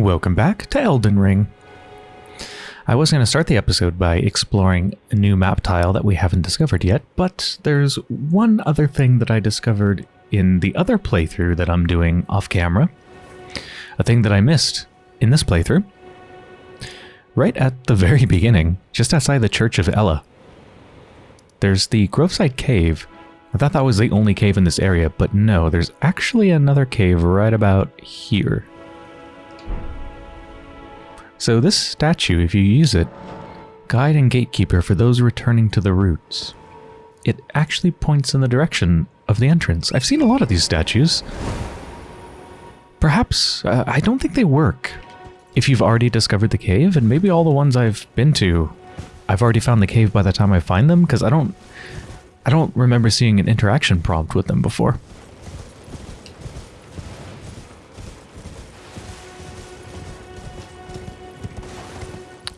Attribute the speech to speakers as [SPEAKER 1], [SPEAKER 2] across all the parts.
[SPEAKER 1] Welcome back to Elden Ring. I was going to start the episode by exploring a new map tile that we haven't discovered yet, but there's one other thing that I discovered in the other playthrough that I'm doing off camera. A thing that I missed in this playthrough. Right at the very beginning, just outside the Church of Elleh, There's the Groveside Cave. I thought that was the only cave in this area, but no, there's actually another cave right about here. So this statue, if you use it, guide and gatekeeper for those returning to the roots. It actually points in the direction of the entrance. I've seen a lot of these statues. Perhaps, uh, I don't think they work. If you've already discovered the cave, and maybe all the ones I've been to, I've already found the cave by the time I find them, because I don't, I don't remember seeing an interaction prompt with them before.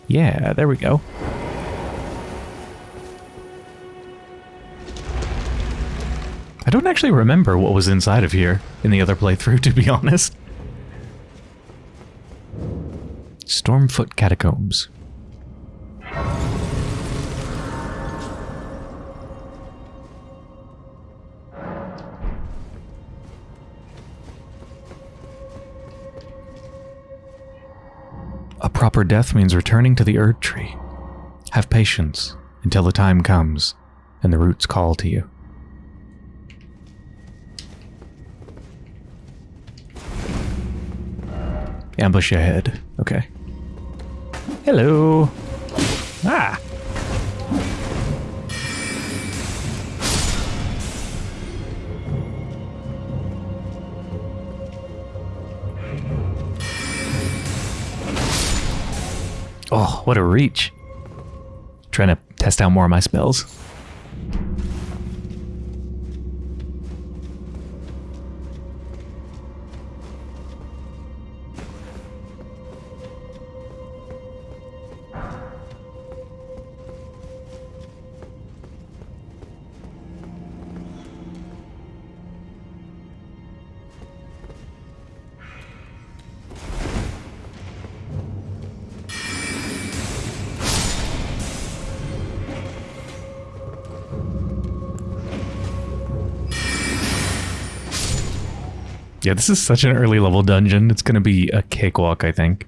[SPEAKER 1] Yeah, there we go. I don't actually remember what was inside of here in the other playthrough, to be honest. Stormfoot Catacombs. A proper death means returning to the Erd Tree. Have patience until the time comes and the roots call to you. Ambush ahead. Okay. Hello. What a reach. Trying to test out more of my spells. Yeah, this is such an early level dungeon. It's going to be a cakewalk, I think.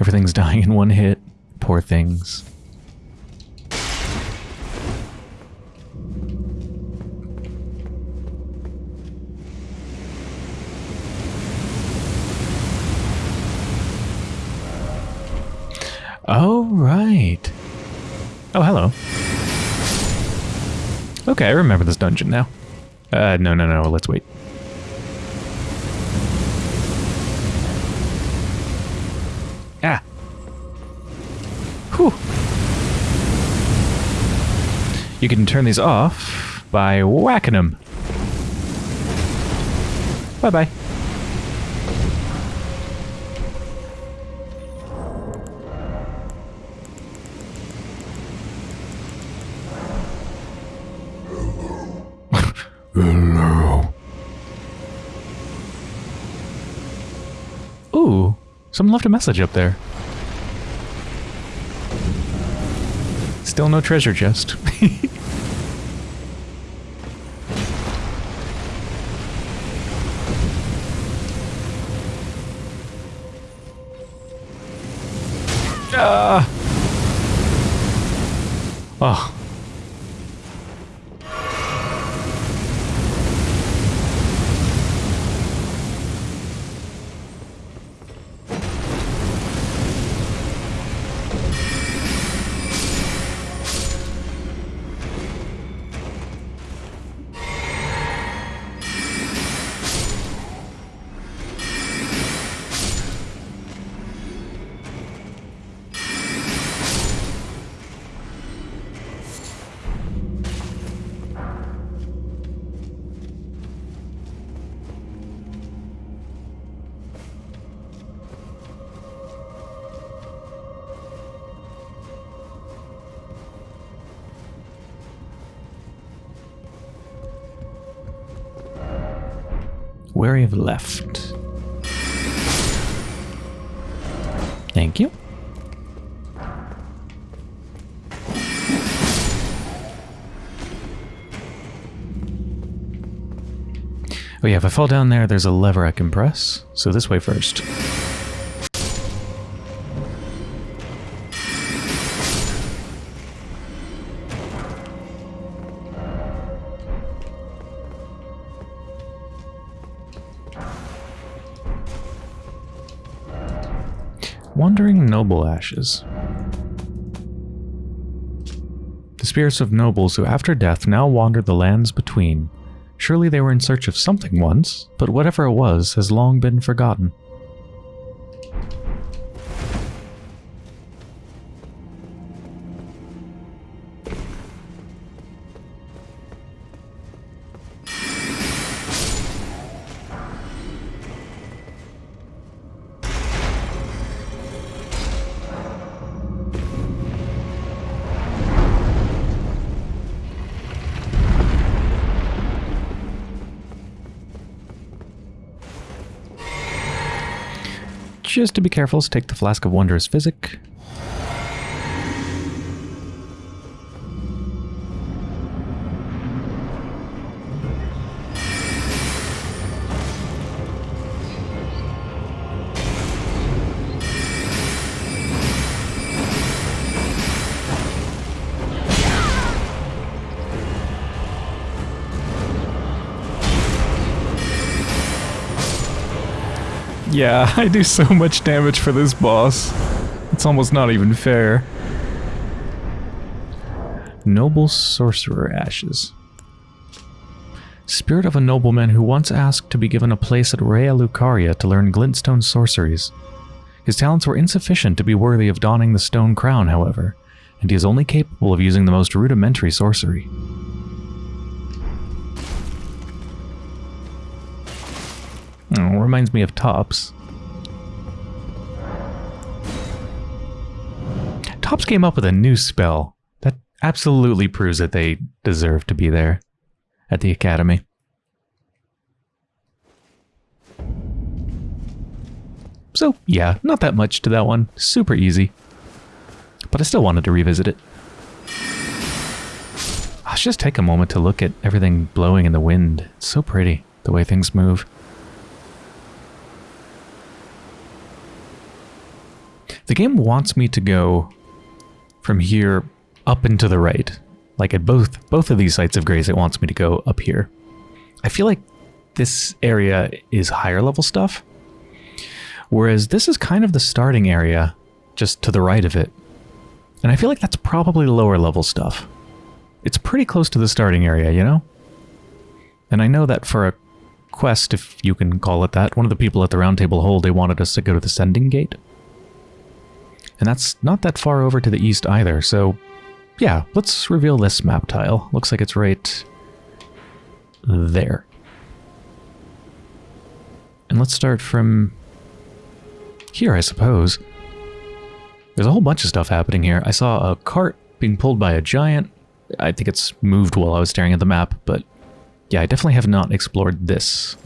[SPEAKER 1] Everything's dying in one hit. Poor things. Oh, right. Oh, hello. Okay, I remember this dungeon now. Uh, no, no, no, let's wait. Ah. Whew. You can turn these off by whacking them. Bye-bye. Someone left a message up there. Still no treasure chest. Thank you. Oh yeah, if I fall down there, there's a lever I can press. So this way first. Ashes. The spirits of nobles who after death now wander the lands between. Surely they were in search of something once, but whatever it was has long been forgotten. Just to be careful, let's take the Flask of Wondrous Physic. Yeah, I do so much damage for this boss. It's almost not even fair. Noble Sorcerer Ashes. Spirit of a nobleman who once asked to be given a place at Raya Lucaria to learn glintstone sorceries. His talents were insufficient to be worthy of donning the stone crown, however, and he is only capable of using the most rudimentary sorcery. Oh, reminds me of Thops. Thops came up with a new spell that absolutely proves that they deserve to be there at the Academy. So, yeah, not that much to that one. Super easy. But I still wanted to revisit it. Let's just take a moment to look at everything blowing in the wind. It's so pretty, the way things move. The game wants me to go from here up and to the right. Like at both both of these sites of grace, it wants me to go up here. I feel like this area is higher level stuff, whereas this is kind of the starting area just to the right of it. And I feel like that's probably lower level stuff. It's pretty close to the starting area, you know? And I know that for a quest, if you can call it that, one of the people at the roundtable hold, they wanted us to go to the sending gate. And that's not that far over to the east either, so yeah, let's reveal this map tile. Looks like it's right there. And let's start from here, I suppose. There's a whole bunch of stuff happening here. I saw a cart being pulled by a giant. I think it's moved while I was staring at the map, but yeah, I definitely have not explored this.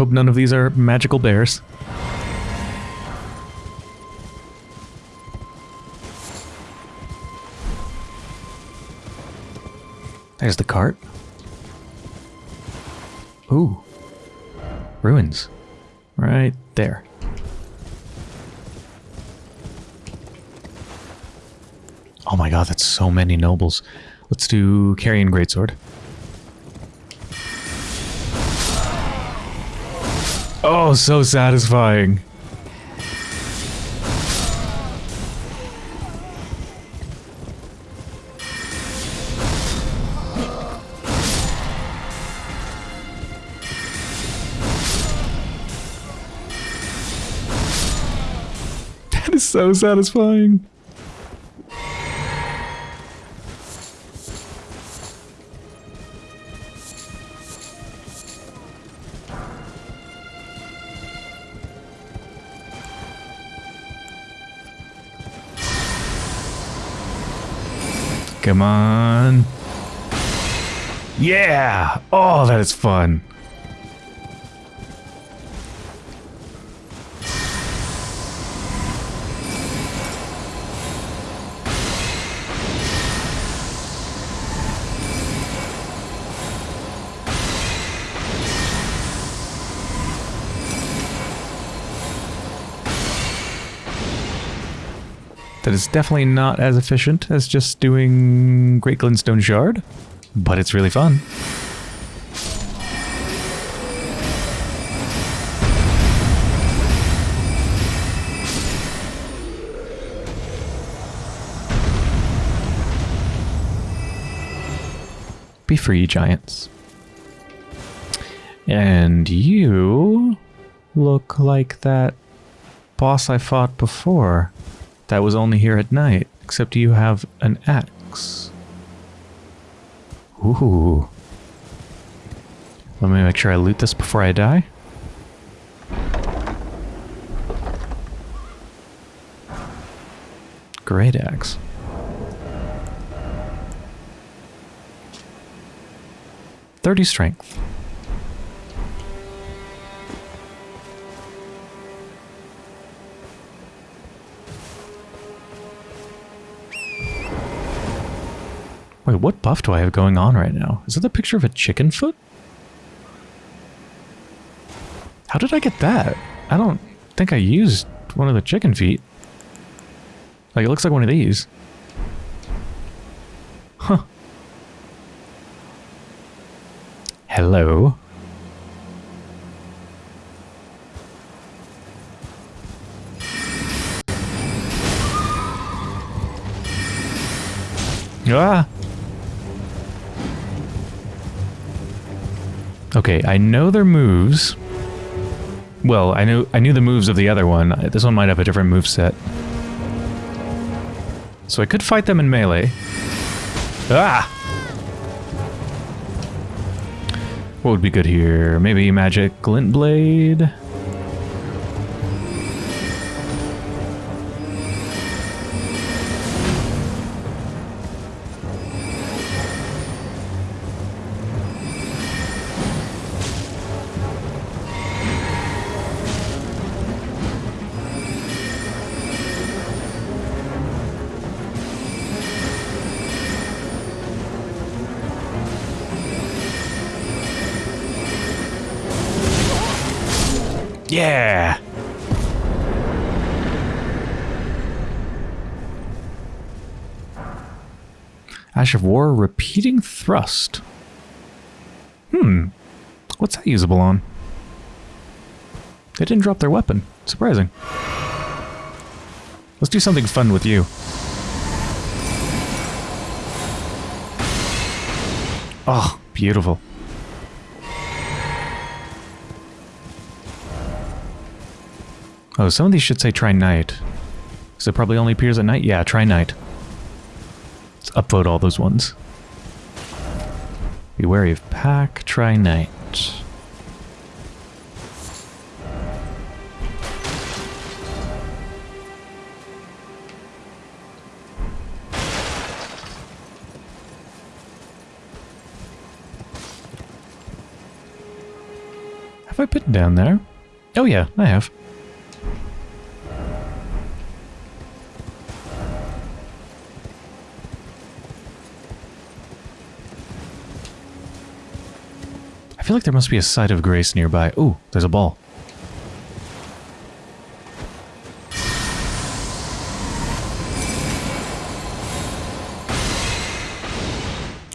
[SPEAKER 1] Hope none of these are magical bears. There's the cart. Ooh. Ruins. Right there. Oh my god, that's so many nobles. Let's do Carrion Greatsword. Oh, so satisfying. That is so satisfying. Come on. Yeah! Oh, that is fun. Is definitely not as efficient as just doing Great Glintstone Shard, but it's really fun. Be free, giants. And you look like that boss I fought before that was only here at night, except you have an axe. Ooh. Let me make sure I loot this before I die. Great axe. Thirty strength. Wait, what buff do I have going on right now? Is that the picture of a chicken foot? How did I get that? I don't think I used one of the chicken feet. Like, it looks like one of these. Huh. Hello. Ah! Okay, I know their moves. Well, I knew I knew the moves of the other one. This one might have a different move set. So I could fight them in melee. Ah! What would be good here? Maybe magic glint blade? Ash of War, repeating thrust. Hmm. What's that usable on? They didn't drop their weapon. Surprising. Let's do something fun with you. Oh, beautiful. Oh, some of these should say try night. Because it probably only appears at night? Yeah, try night. Upvote all those ones. Be wary of pack, try night. Have I been down there? Oh yeah, I have. Feel like there must be a site of grace nearby. Ooh, there's a ball.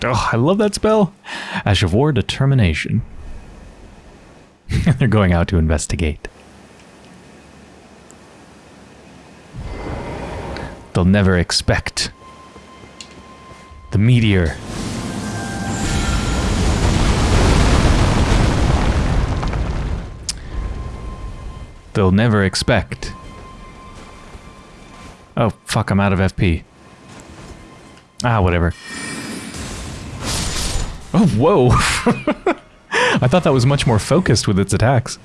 [SPEAKER 1] Oh, I love that spell. Ash of War Determination. They're going out to investigate. They'll never expect the meteor they'll never expect Oh, fuck, I'm out of FP. Ah, whatever. Oh, whoa! I thought that was much more focused with its attacks.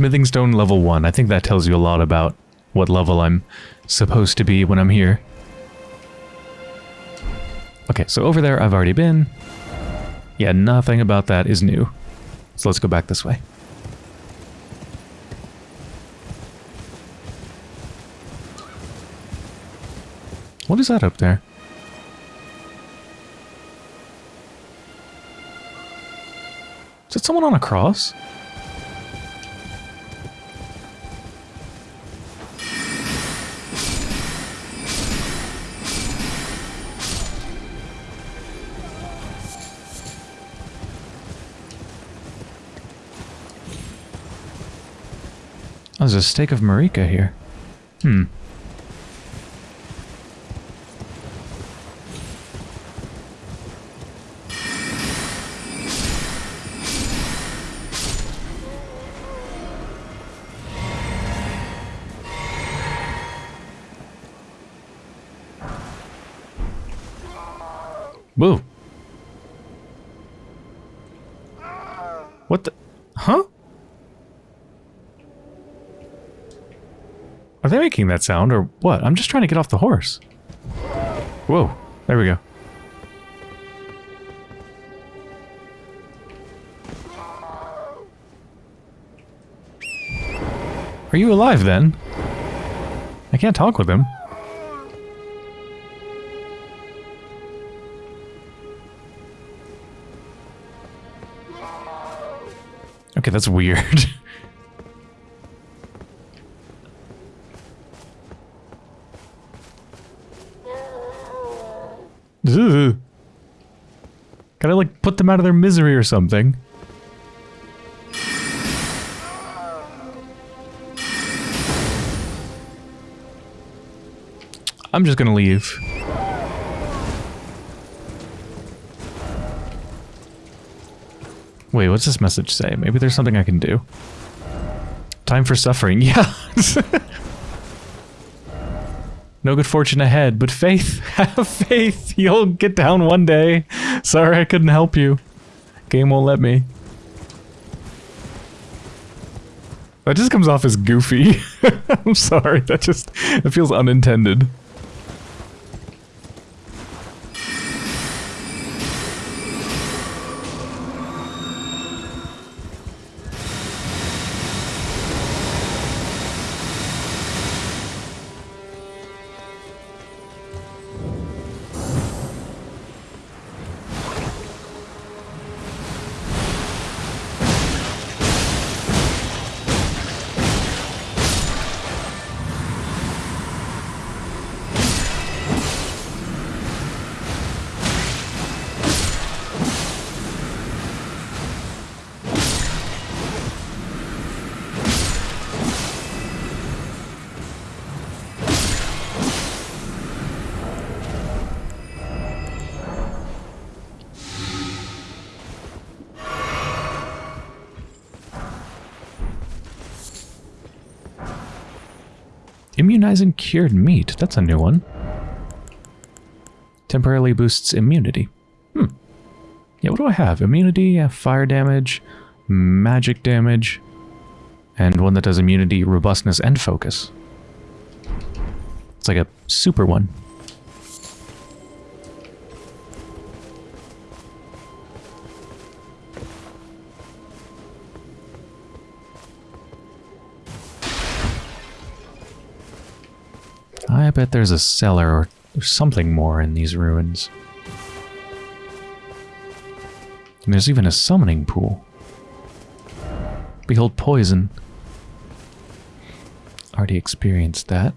[SPEAKER 1] Smithing stone level 1. I think that tells you a lot about what level I'm supposed to be when I'm here. Okay, so over there I've already been. Yeah, nothing about that is new. So let's go back this way. What is that up there? Is it someone on a cross? There's a stake of Marika here. Hmm. Whoa. What the? Huh? Are they making that sound or what? I'm just trying to get off the horse. Whoa. There we go. Are you alive then? I can't talk with him. Okay, that's weird. Ugh. Gotta like put them out of their misery or something. I'm just gonna leave. Wait, what's this message say? Maybe there's something I can do. Time for suffering. Yeah. no good fortune ahead, but faith. Have faith. You'll get down one day. Sorry I couldn't help you. Game won't let me. That just comes off as goofy. I'm sorry. That just it feels unintended. Immunizing cured meat. That's a new one. Temporarily boosts immunity. Hmm. Yeah, what do I have? Immunity, uh, fire damage, magic damage, and one that does immunity, robustness, and focus. It's like a super one. I bet there's a cellar or something more in these ruins. And there's even a summoning pool. Behold poison. Already experienced that.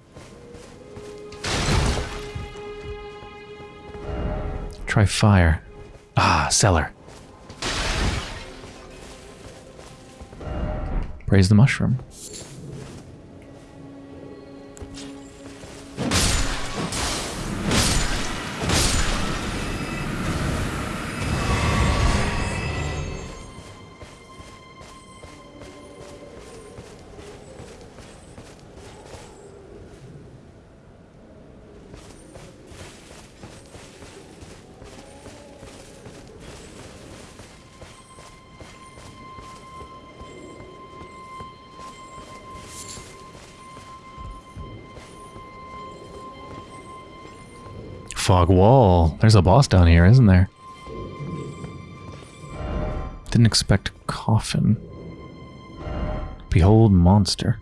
[SPEAKER 1] Try fire. Ah, cellar. Praise the mushroom. Fog wall. There's a boss down here, isn't there? Didn't expect coffin. Behold monster.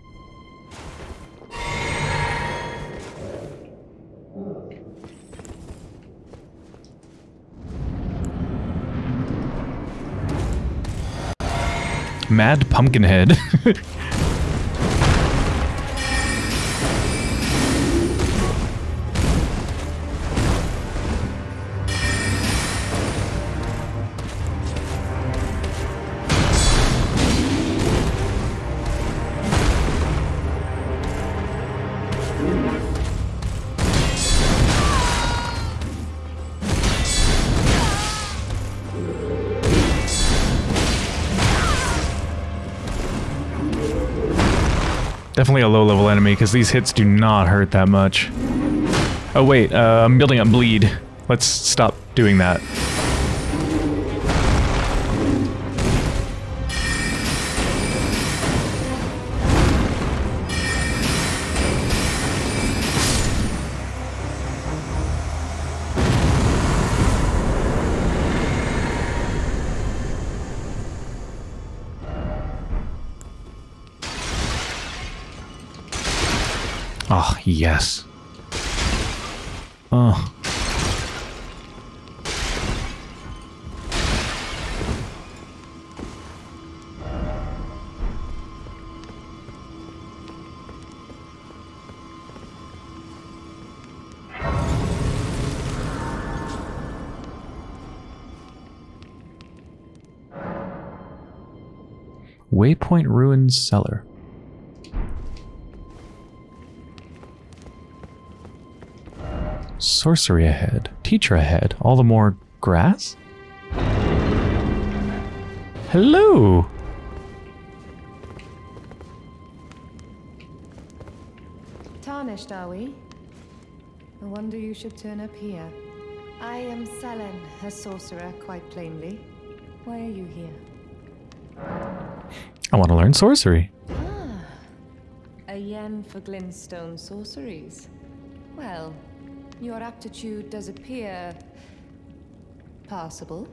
[SPEAKER 1] Mad Pumpkinhead. Definitely a low-level enemy, because these hits do not hurt that much. Oh wait, uh, I'm building up bleed. Let's stop doing that. Oh, yes. Oh. Waypoint Ruins Cellar. Sorcery ahead. Teacher ahead. All the more grass? Hello!
[SPEAKER 2] Tarnished, are we? No wonder you should turn up here. I am Sellen, a sorcerer, quite plainly. Why are you here?
[SPEAKER 1] I want to learn sorcery.
[SPEAKER 2] Ah, a yen for glintstone sorceries. Well, your aptitude does appear passable,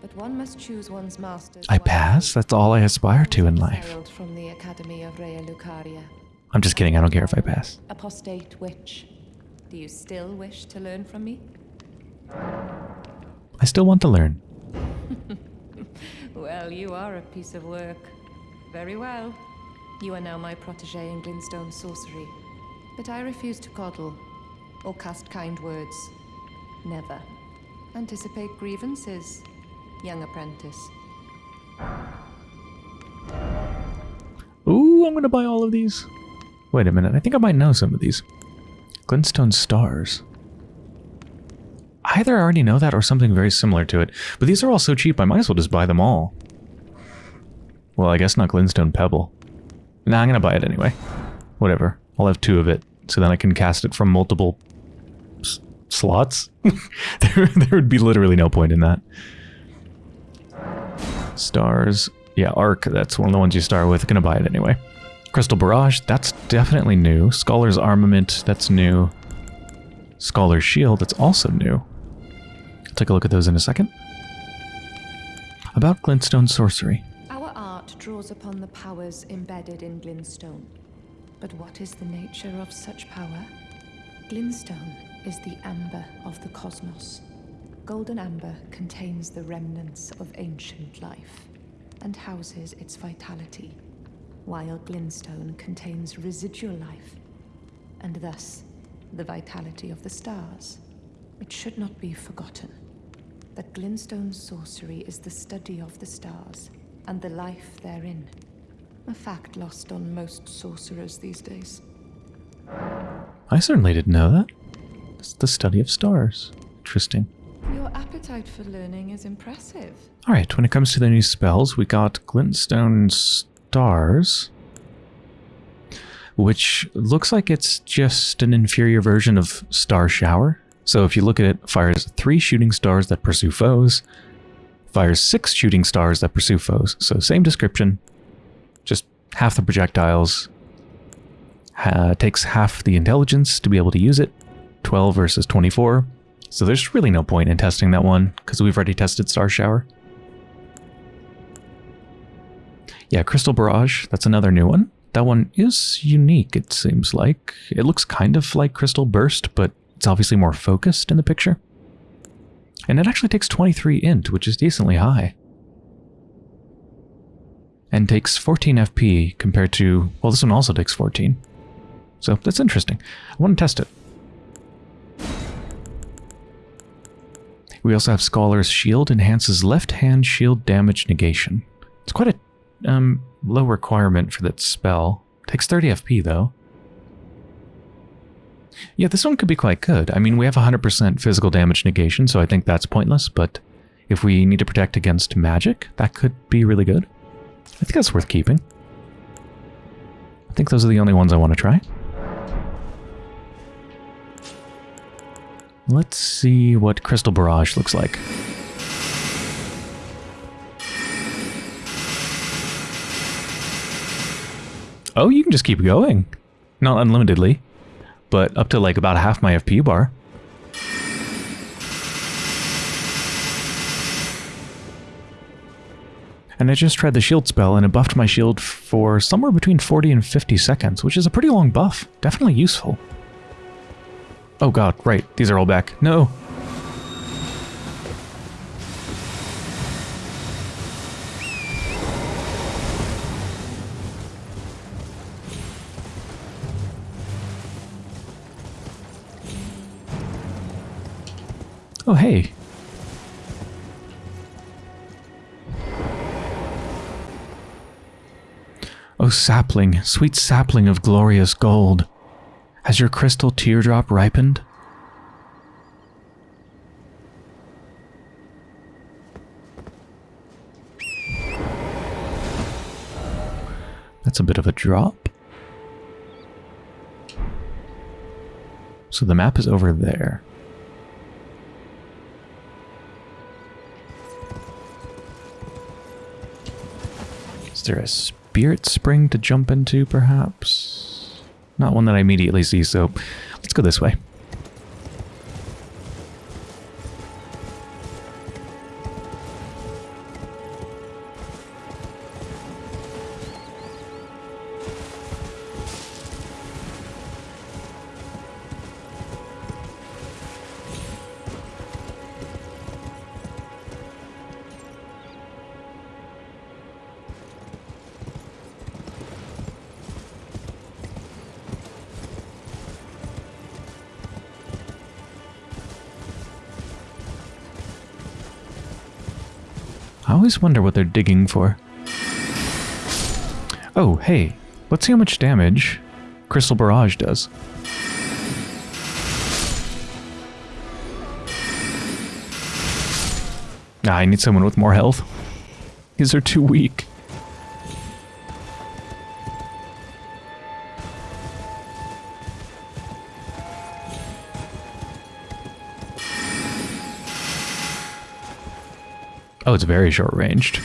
[SPEAKER 2] but one must choose one's master.
[SPEAKER 1] I pass? That's all I aspire to in life.
[SPEAKER 2] Hailed from the Academy of Raya Lucaria.
[SPEAKER 1] I'm just kidding, I don't care if I pass.
[SPEAKER 2] Apostate witch. Do you still wish to learn from me?
[SPEAKER 1] I still want to learn.
[SPEAKER 2] Well, you are a piece of work. Very well. You are now my protege in Glintstone sorcery. But I refuse to coddle or cast kind words. Never. Anticipate grievances, young apprentice.
[SPEAKER 1] Ooh, I'm gonna buy all of these. Wait a minute, I think I might know some of these. Glintstone stars. Either I already know that or something very similar to it, but these are all so cheap I might as well just buy them all. Well, I guess not Glintstone Pebble. Nah, I'm gonna buy it anyway. Whatever, I'll have two of it, so then I can cast it from multiple slots. there, there would be literally no point in that. Stars. Yeah, Arc, that's one of the ones you start with. Gonna buy it anyway. Crystal Barrage, that's definitely new. Scholar's Armament, that's new. Scholar's Shield, that's also new. I'll take a look at those in a second. About Glintstone Sorcery.
[SPEAKER 2] Our art draws upon the powers embedded in Glintstone. But what is the nature of such power? Glintstone is the amber of the cosmos. Golden amber contains the remnants of ancient life and houses its vitality, while glintstone contains residual life and thus the vitality of the stars. It should not be forgotten that glintstone sorcery is the study of the stars and the life therein. A fact lost on most sorcerers these days.
[SPEAKER 1] I certainly didn't know that. It's the study of stars. Interesting.
[SPEAKER 2] Your appetite for learning is impressive.
[SPEAKER 1] Alright, when it comes to the new spells, we got Glintstone Stars, which looks like it's just an inferior version of Star Shower. So if you look at it, fires three shooting stars that pursue foes, fires six shooting stars that pursue foes. So same description, just half the projectiles, uh, takes half the intelligence to be able to use it, 12 versus 24, So there's really no point in testing that one, because we've already tested Star Shower. Yeah, Crystal Barrage, that's another new one. That one is unique, it seems like. It looks kind of like Crystal Burst, but it's obviously more focused in the picture. And it actually takes 23 int, which is decently high. And takes 14 FP compared to, well, this one also takes 14. So that's interesting. I want to test it. We also have Scholar's Shield, enhances left hand shield damage negation. It's quite a um, low requirement for that spell. Takes 30 FP though. Yeah, this one could be quite good. I mean, we have 100% physical damage negation, so I think that's pointless, but if we need to protect against magic, that could be really good. I think that's worth keeping. I think those are the only ones I want to try. Let's see what Crystal Barrage looks like. Oh, you can just keep going. Not unlimitedly, but up to like about half my FP bar. And I just tried the shield spell and it buffed my shield for somewhere between 40 and 50 seconds, which is a pretty long buff. Definitely useful. Oh god, right. These are all back. No. Oh, hey. Oh, sapling, sweet sapling of glorious gold. Has your crystal teardrop ripened? That's a bit of a drop. So the map is over there. Is there a spirit spring to jump into, perhaps? Not one that I immediately see, so let's go this way. I always wonder what they're digging for. Oh, hey, let's see how much damage Crystal Barrage does. Nah, I need someone with more health. These are too weak. Oh, it's very short ranged.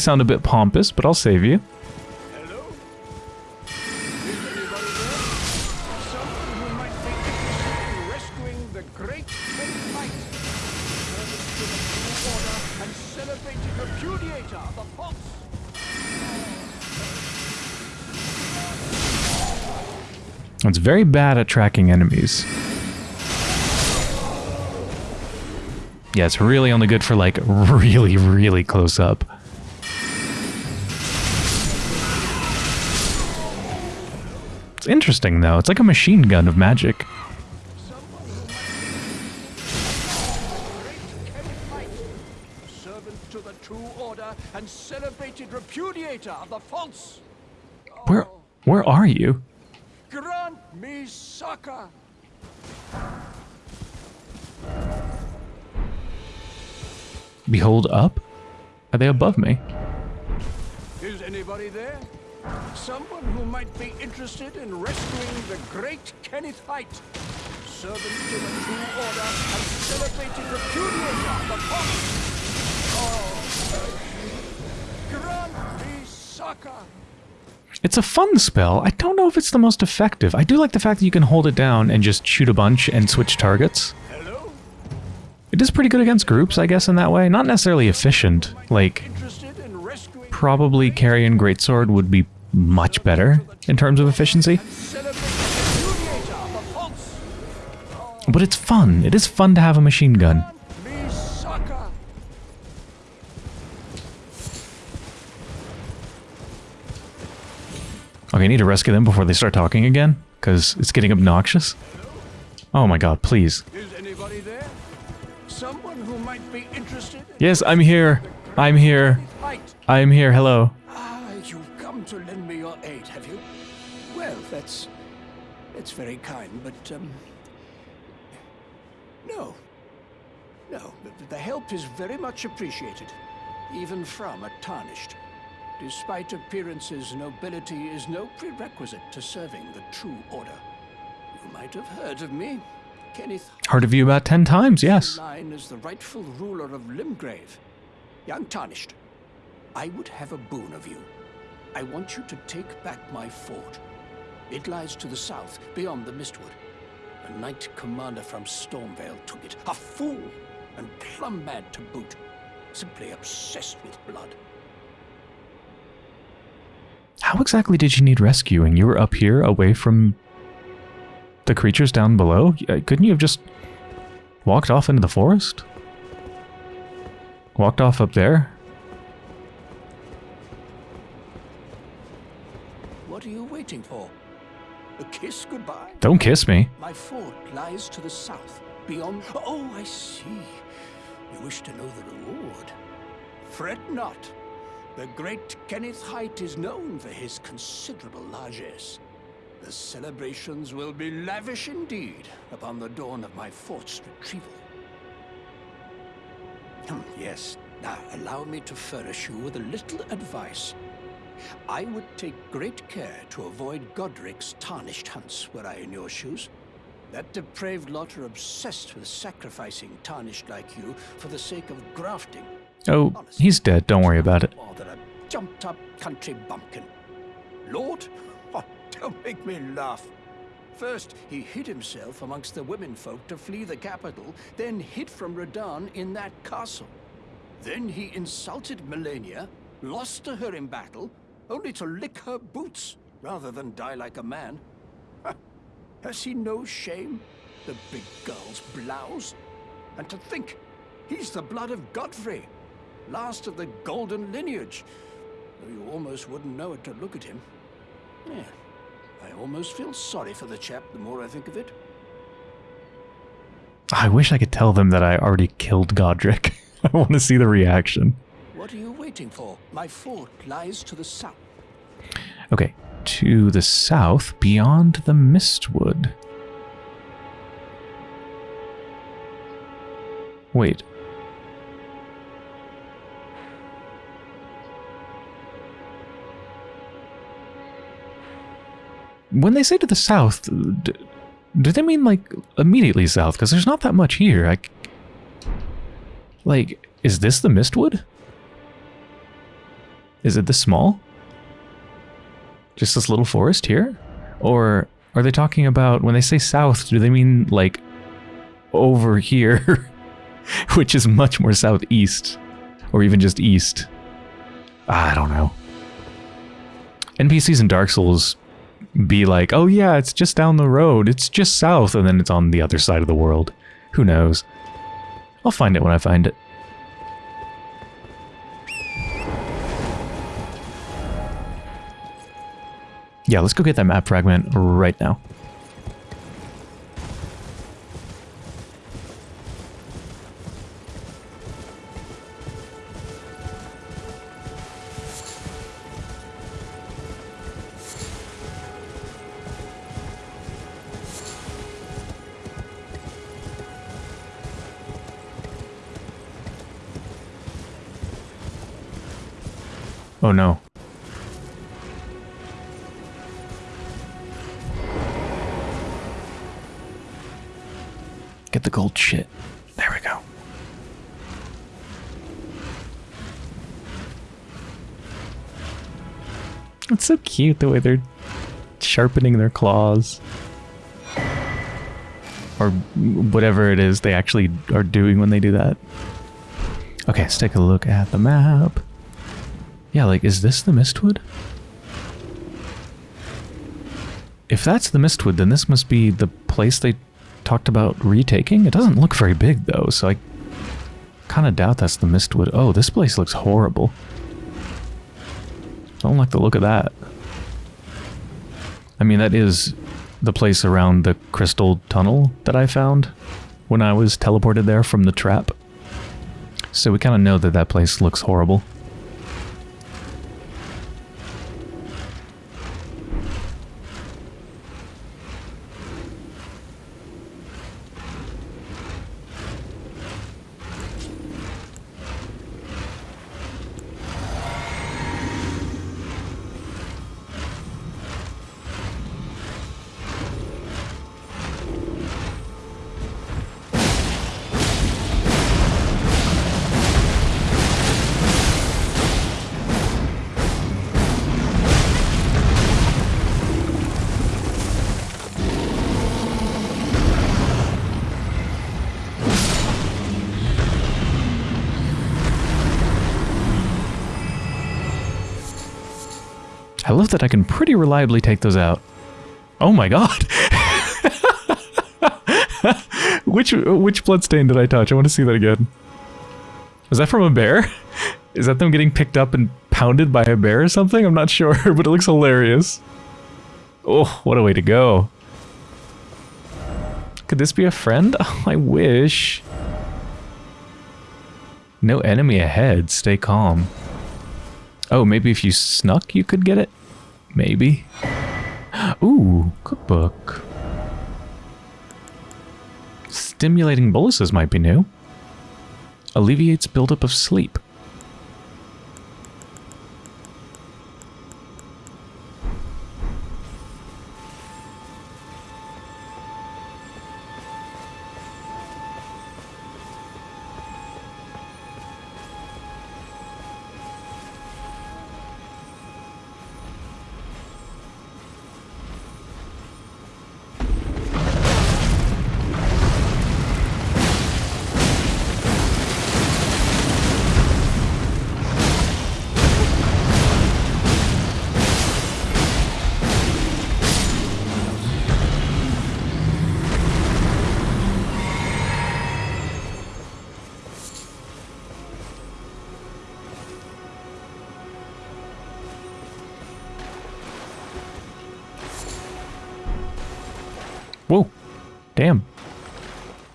[SPEAKER 1] Sound a bit pompous, but I'll save you. It's very bad at tracking enemies. Yeah, it's really only good for like really, really close up. It's interesting, though. It's like a machine gun of magic.
[SPEAKER 3] and celebrated repudiator of the false.
[SPEAKER 1] Where, where are you?
[SPEAKER 3] Grant me succor.
[SPEAKER 1] Behold up? Are they above me?
[SPEAKER 3] Is anybody there? Someone who might be interested in rescuing the great Kenneth Haight, servant to the true order and celebrated repudiator of the false. Oh, grant me succor.
[SPEAKER 1] It's a fun spell. I don't know if it's the most effective. I do like the fact that you can hold it down and just shoot a bunch and switch targets.
[SPEAKER 3] Hello?
[SPEAKER 1] It is pretty good against groups, I guess, in that way. Not necessarily efficient. Like,
[SPEAKER 3] Interested in rescuing
[SPEAKER 1] probably carrying Greatsword would be much better in terms of efficiency.
[SPEAKER 3] and celebrated repudiator of the false.
[SPEAKER 1] But it's fun. It is fun to have a machine gun. Okay, I need to rescue them before they start talking again, because it's getting obnoxious. Oh my god, please.
[SPEAKER 3] Is anybody there? Someone who might be interested in
[SPEAKER 1] Yes, I'm here. I'm here. I'm here. Hello.
[SPEAKER 3] That's very kind, but um, no, no. The, the help is very much appreciated, even from a tarnished. Despite appearances, nobility is no prerequisite to serving the true order. You might have heard of me, Kenneth
[SPEAKER 1] Heard of you about ten times, yes.
[SPEAKER 3] line as the rightful ruler of Limgrave. Young Tarnished, I would have a boon of you. I want you to take back my fort. It lies to the south, beyond the Mistwood. A knight commander from Stormhill took it. A fool, and plumb mad to boot. Simply obsessed with blood.
[SPEAKER 1] How exactly did you need rescuing? You were up here, away from the creatures down below? Uh, Couldn't you have just walked off into the forest? Walked off up there?
[SPEAKER 3] Kiss goodbye?
[SPEAKER 1] Don't kiss me.
[SPEAKER 3] My fort lies to the south, beyond... Oh, I see. You wish to know the reward. Fret not. The great Kenneth Haight is known for his considerable largesse. The celebrations will be lavish indeed upon the dawn of my fort's retrieval. Hmm, yes, now allow me to furnish you with a little advice. I would take great care to avoid Godric's tarnished hunts were I in your shoes. That depraved lot are obsessed with sacrificing tarnished like you for the sake of grafting.
[SPEAKER 1] Oh, he's dead. Don't worry about it.
[SPEAKER 3] More than a jumped-up country bumpkin. Lord, oh, don't make me laugh. First, he hid himself amongst the womenfolk to flee the capital, then hid from Radahn in that castle. Then he insulted Malenia, lost to her in battle, only to lick her boots rather than die like a man. Ha! Has he no shame? The big girl's blouse? And to think, he's the blood of Godfrey, last of the golden lineage. Though you almost wouldn't know it to look at him. Yeah, I almost feel sorry for the chap the more I think of it.
[SPEAKER 1] I wish I could tell them that I already killed Godric. I want to see the reaction.
[SPEAKER 3] What are you waiting for? My fort lies to the south.
[SPEAKER 1] Okay, to the south, beyond the Mistwood. Wait. When they say to the south, d- do they mean like immediately south? Because there's not that much here. Like, is this the Mistwood? Is it this small? Just this little forest here? Or are they talking about, when they say south, do they mean like over here? Which is much more southeast. Or even just east. Ah, I don't know. NPCs in Dark Souls be like, oh yeah, it's just down the road, it's just south, and then it's on the other side of the world. Who knows? I'll find it when I find it. Yeah, let's go get that map fragment right now. Oh no. The gold shit. There we go. It's so cute the way they're sharpening their claws. Or whatever it is they actually are doing when they do that. Okay, let's take a look at the map. Yeah, like, is this the Mistwood? If that's the Mistwood, then this must be the place they talked about retaking. It doesn't look very big, though, so I kind of doubt that's the Mistwood. Oh, this place looks horrible. I don't like the look of that. I mean, that is the place around the crystal tunnel that I found when I was teleported there from the trap. So we kind of know that that place looks horrible. That I can pretty reliably take those out. Oh my god! which which bloodstain did I touch? I want to see that again. Was that from a bear? Is that them getting picked up and pounded by a bear or something? I'm not sure, but it looks hilarious. Oh, what a way to go. Could this be a friend? Oh, I wish. No enemy ahead. Stay calm. Oh, maybe if you snuck, you could get it? Maybe. Ooh, cookbook. Stimulating boluses might be new. Alleviates buildup of sleep.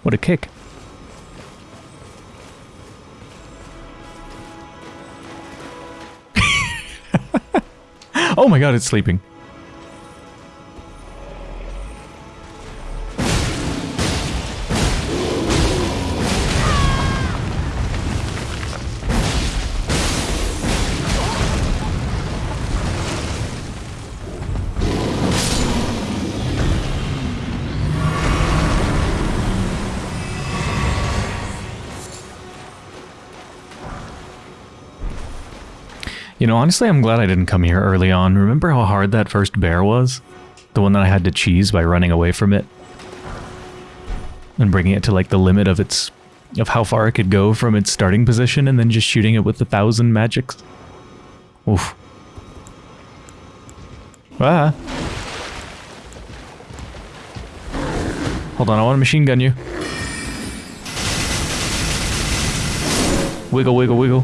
[SPEAKER 1] What a kick. oh my god, it's sleeping. You know, honestly, I'm glad I didn't come here early on. Remember how hard that first bear was? The one that I had to cheese by running away from it? And bringing it to like the limit of its... of how far it could go from its starting position and then just shooting it with a thousand magics. Oof. Ah. Hold on, I want to machine gun you. Wiggle, wiggle, wiggle.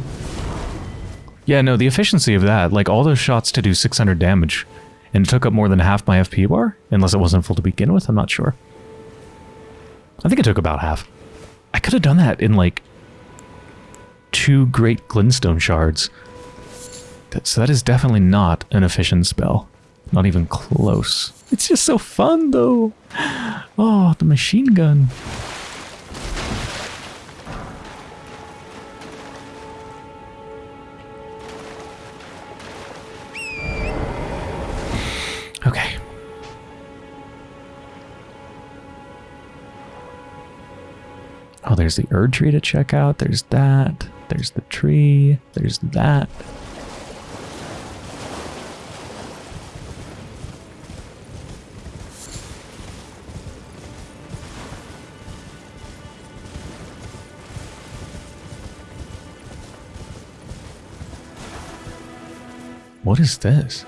[SPEAKER 1] Yeah, no, the efficiency of that, like all those shots to do 600 damage, and it took up more than half my FP bar, unless it wasn't full to begin with, I'm not sure. I think it took about half. I could have done that in like two great glintstone shards. So that is definitely not an efficient spell. Not even close. It's just so fun though. Oh, the machine gun. Oh, there's the Erd tree to check out. There's that. There's the tree. There's that. What is this?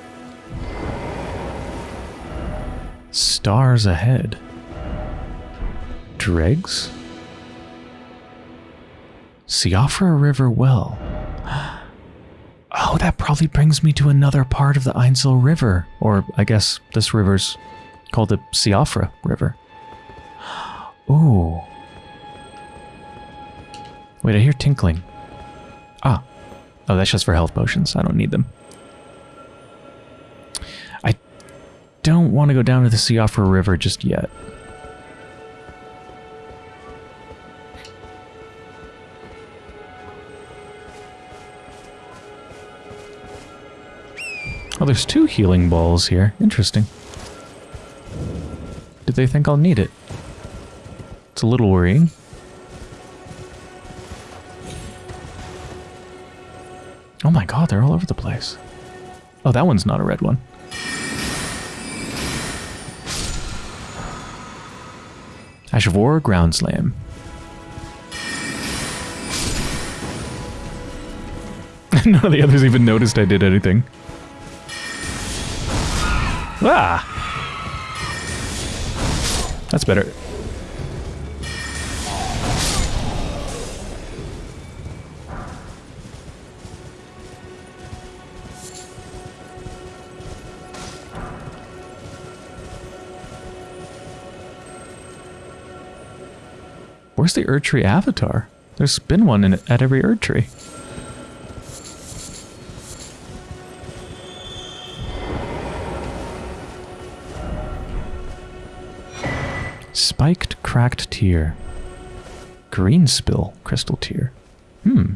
[SPEAKER 1] Stars ahead. Dregs? Siofra River Well. Oh, that probably brings me to another part of the Ainsel River. Or I guess this river's called the Siofra River. Ooh. Wait, I hear tinkling. Ah. Oh, that's just for health potions. I don't need them. I don't want to go down to the Siofra River just yet. Oh, there's two healing balls here. Interesting. Did they think I'll need it? It's a little worrying. Oh my god, they're all over the place. Oh, that one's not a red one. Ash of War, Ground Slam. None of the others even noticed I did anything. Ah! That's better. Where's the Erdtree avatar? There's been one in, at every Erdtree. Tear. Greenspill crystal tear. Hmm.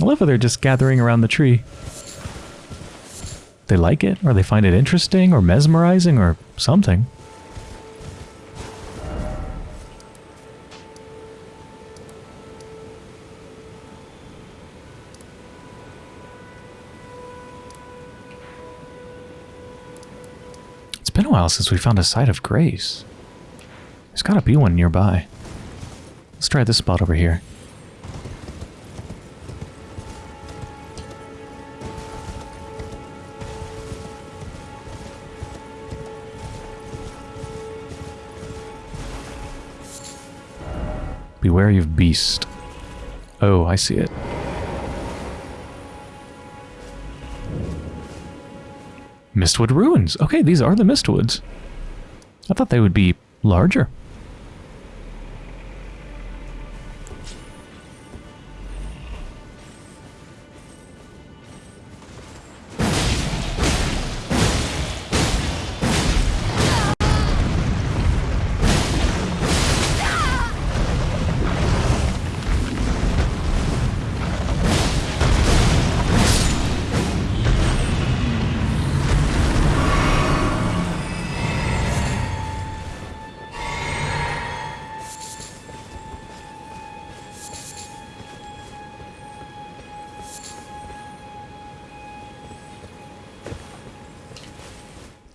[SPEAKER 1] I love how they're just gathering around the tree. They like it, or they find it interesting, or mesmerizing, or something. While since we found a site of grace. There's gotta be one nearby. Let's try this spot over here. Be wary of beast. Oh, I see it. Mistwood Ruins. Okay, these are the Mistwoods. I thought they would be larger.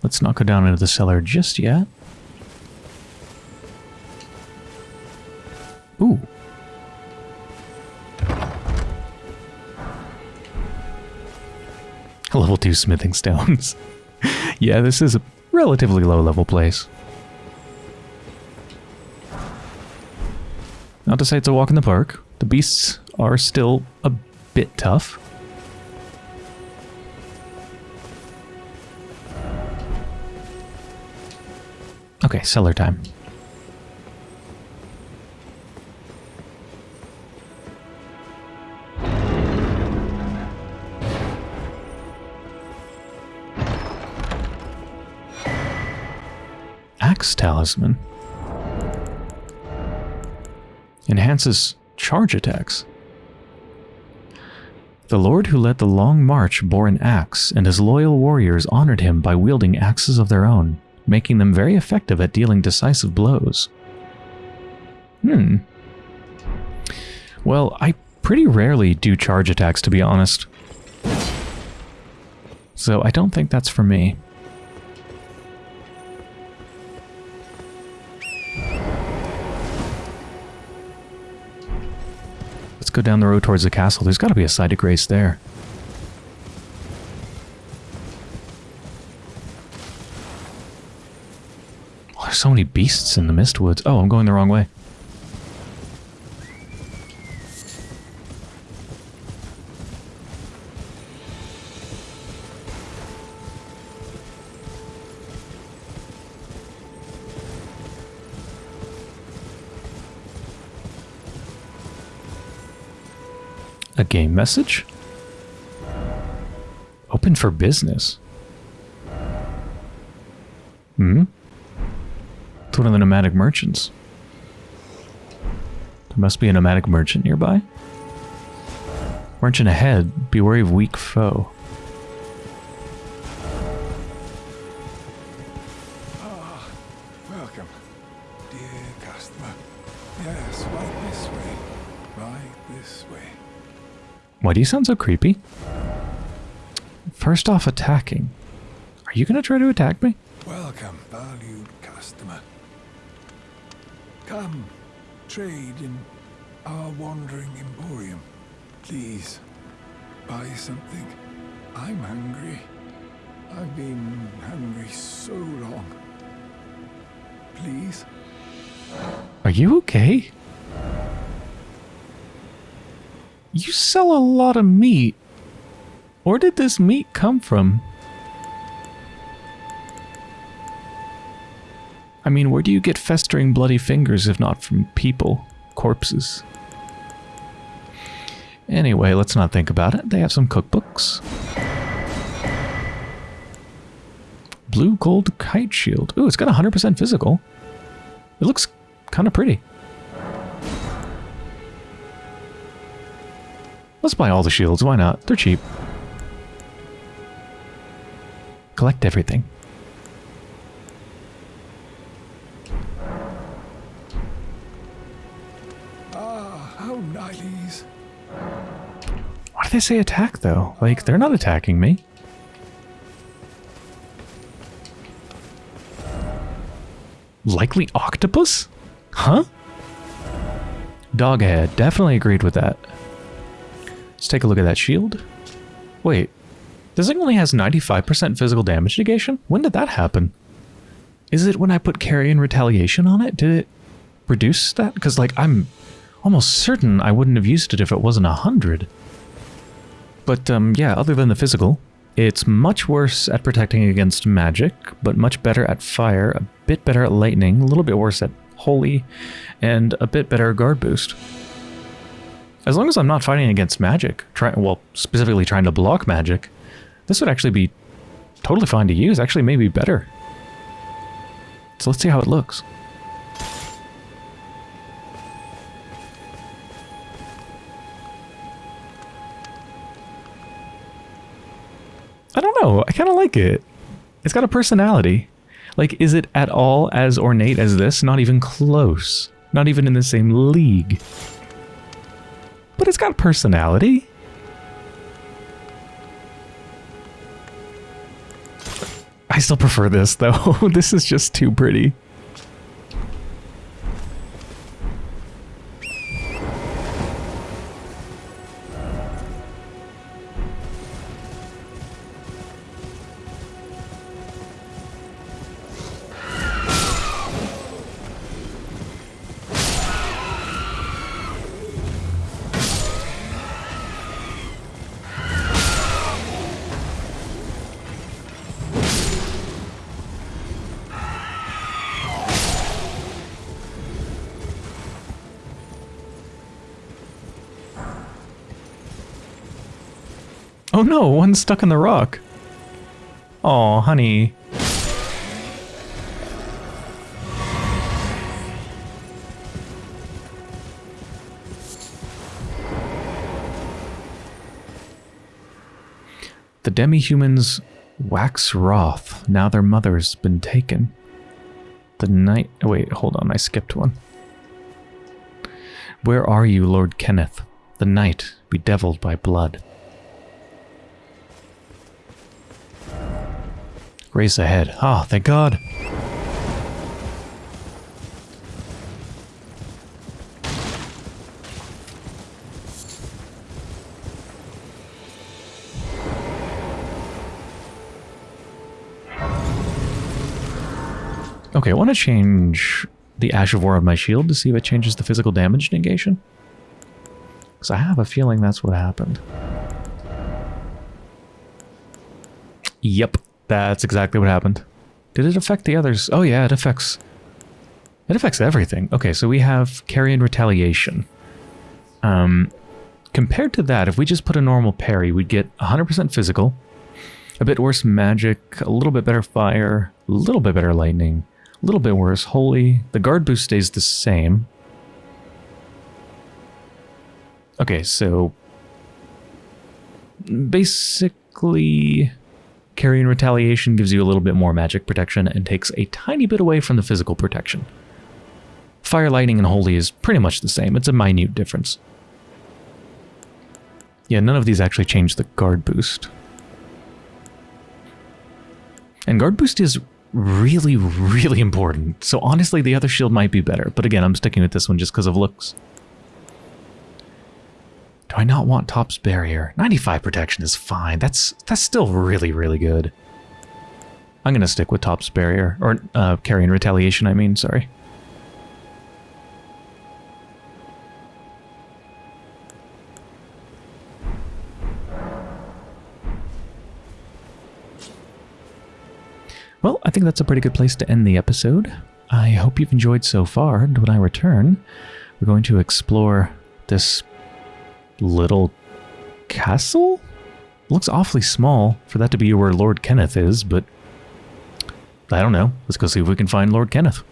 [SPEAKER 1] Let's not go down into the cellar just yet. Ooh. Level 2 smithing stones. yeah, this is a relatively low level place. Not to say it's a walk in the park. The beasts are still a bit tough. Okay, cellar time. Axe Talisman. Enhances charge attacks. The lord who led the long march bore an axe, and his loyal warriors honored him by wielding axes of their own, making them very effective at dealing decisive blows. Hmm. Well, I pretty rarely do charge attacks, to be honest. So I don't think that's for me. Let's go down the road towards the castle. There's got to be a site of grace there. So many beasts in the Mistwoods. Oh, I'm going the wrong way. A game message? Open for business. It's one of the nomadic merchants. There must be a nomadic merchant nearby. Merchant ahead, be wary of weak foe.
[SPEAKER 4] Ah, welcome, dear customer. Yes, right this way. Right this way.
[SPEAKER 1] Why do you sound so creepy? First off, attacking. Are you gonna try to attack me?
[SPEAKER 4] Come, trade in our wandering emporium. Please, buy something. I'm hungry. I've been hungry so long. Please?
[SPEAKER 1] Are you okay? You sell a lot of meat. Where did this meat come from? I mean, where do you get festering bloody fingers if not from people? Corpses. Anyway, let's not think about it. They have some cookbooks. Blue gold kite shield. Ooh, it's got 100% physical. It looks kind of pretty. Let's buy all the shields. Why not? They're cheap. Collect everything. They say attack, though? Like, they're not attacking me. Likely octopus? Huh? Doghead. Definitely agreed with that. Let's take a look at that shield. Wait. This thing only has 95% physical damage negation? When did that happen? Is it when I put carrion retaliation on it? Did it reduce that? Because, like, I'm almost certain I wouldn't have used it if it wasn't 100. But, um, yeah, other than the physical, it's much worse at protecting against magic, but much better at fire, a bit better at lightning, a little bit worse at holy, and a bit better guard boost. As long as I'm not fighting against magic, try, well, specifically trying to block magic, this would actually be totally fine to use, actually maybe better. So let's see how it looks. Don't know. I kind of like it. It's got a personality. Like, is it at all as ornate as this? Not even close. Not even in the same league. But it's got personality. I still prefer this, though. this is just too pretty. Oh, no, one's stuck in the rock. Oh, honey. The demi-humans wax wroth. Now their mother's been taken. The night... Oh, wait, hold on. I skipped one. Where are you, Lord Kenneth? The night, bedeviled by blood. Race ahead. Ah, oh, thank God. Okay, I want to change the Ash of War on my shield to see if it changes the physical damage negation. Because I have a feeling that's what happened. Yep, that's exactly what happened. Did it affect the others? Oh yeah, it affects... It affects everything. Okay, so we have Carrion Retaliation. Um, compared to that, if we just put a normal parry, we'd get 100% physical, a bit worse magic, a little bit better fire, a little bit better lightning, a little bit worse. Holy. The guard boost stays the same. Okay, so... Basically... Carrion Retaliation gives you a little bit more magic protection and takes a tiny bit away from the physical protection. Fire, Lightning, and Holy is pretty much the same. It's a minute difference. Yeah, none of these actually change the guard boost. And guard boost is really, really important. So honestly, the other shield might be better. But again, I'm sticking with this one just because of looks. Do I not want Thops's Barrier? 95 protection is fine. That's that's still really, really good. I'm going to stick with Thops's Barrier. Or uh, Carrion Retaliation, I mean, sorry. Well, I think that's a pretty good place to end the episode. I hope you've enjoyed so far, and when I return, we're going to explore this little castle? Looks awfully small for that to be where Lord Kenneth is, but I don't know. Let's go see if we can find Lord Kenneth.